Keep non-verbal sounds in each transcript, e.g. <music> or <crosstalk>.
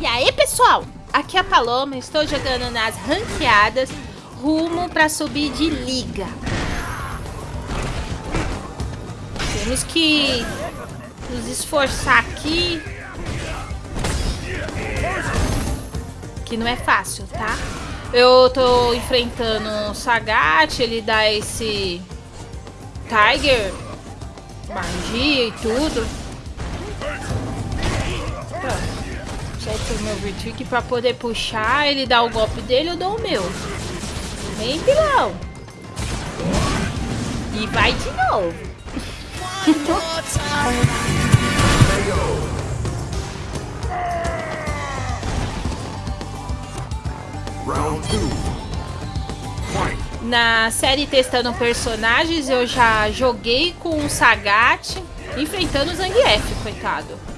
E aí, pessoal? Aqui é a Paloma, estou jogando nas ranqueadas rumo para subir de liga. Temos que nos esforçar aqui. Que não é fácil, tá? Eu tô enfrentando o Sagat, ele dá esse Tiger, magia e tudo. Certo o meu Virtude pra poder puxar, ele dá o golpe dele, eu dou o meu. Vem, pilão. E vai de novo. <laughs> Na série Testando Personagens, eu já joguei com o Sagat enfrentando o Zangief, coitado.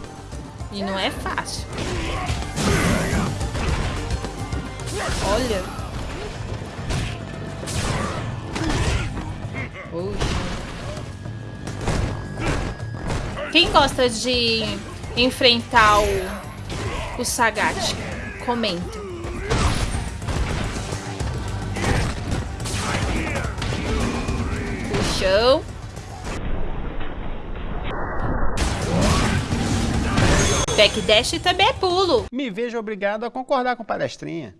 E não é fácil. Olha. Oxe. Quem gosta de enfrentar o, o Sagat? Comenta. Puxão. Backdash também é pulo. Me vejo obrigado a concordar com palestrinha.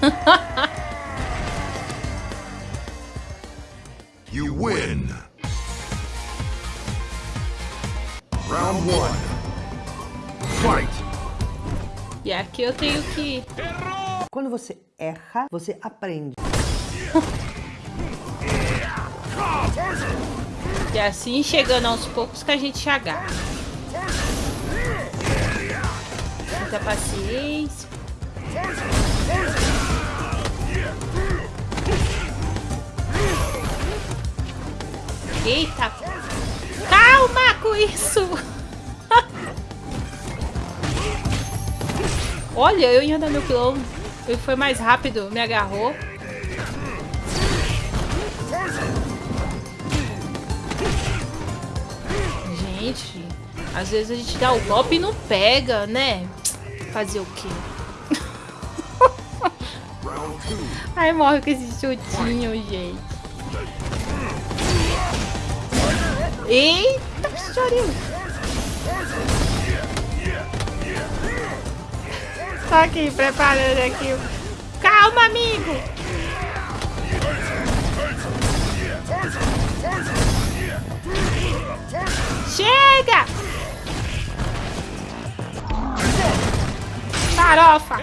<laughs> You win. Round one. Fight. E aqui eu tenho que... Quando você erra, você aprende. <laughs> E assim, chegando aos poucos que a gente agarra. Muita paciência. Eita. Calma com isso. <laughs> Olha, eu ia dar meu pilão. Ele foi mais rápido, me agarrou. Gente, às vezes a gente dá o golpe e não pega, né? Fazer o quê? <laughs> Ai, morre com esse chutinho, gente. Eita, chorinho. Tô aqui, preparando aqui. Calma, amigo. Farofa!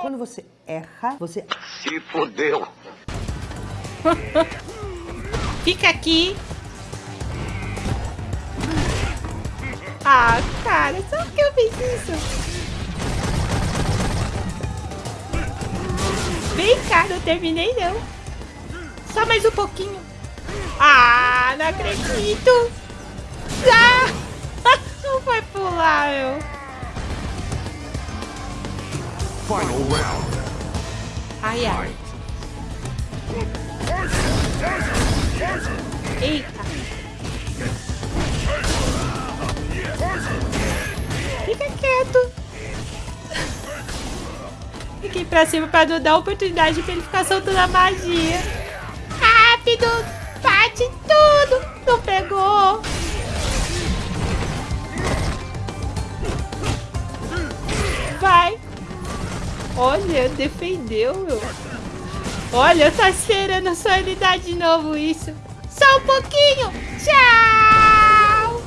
Quando você erra, você Se fodeu. Fica aqui. Ah, cara, só porque eu fiz isso. Vem cá, não terminei não. Só mais um pouquinho. Ah, não acredito. Ah, Final round. Ai, ai. Eita. Fica quieto. Fiquei pra cima pra não dar oportunidade pra ele ficar soltando a magia. Rápido! Olha, defendeu, meu. Olha, tô esperando a sua unidade de novo isso. Só um pouquinho. Tchau.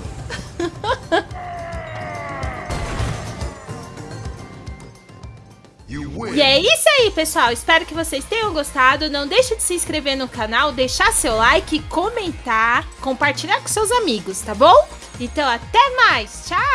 E é isso aí, pessoal. Espero que vocês tenham gostado. Não deixe de se inscrever no canal, deixar seu like, comentar, compartilhar com seus amigos, tá bom? Então, até mais. Tchau.